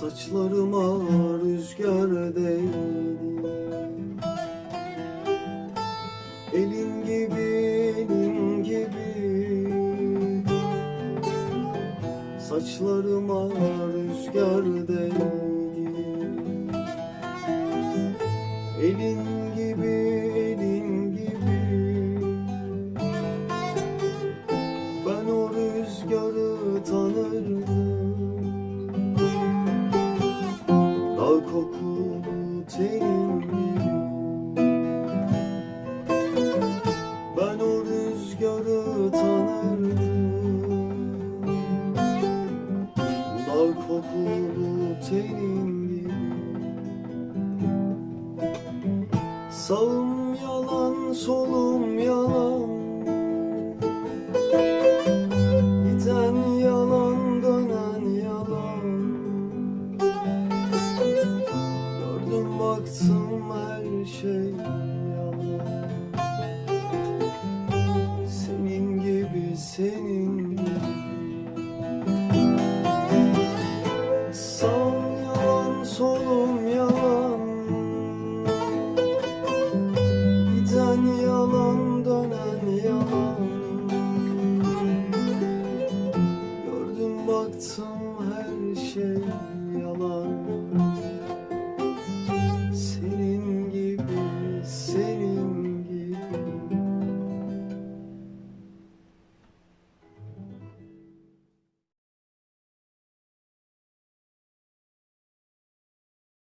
Saçlarıma rüzgar değdi. Saçlarıma rüzgar değdi Elin gibi elin gibi. Ben o rüzgarı tanırdım. Dal kokulu tenin gibi Ben o rüzgarı tanırdım Dal kokulu tenin gibi Sağım yalan, solum yalan. Giden yalan, dönen yalan. Gördüm baktım her şey baktım her şey yalan.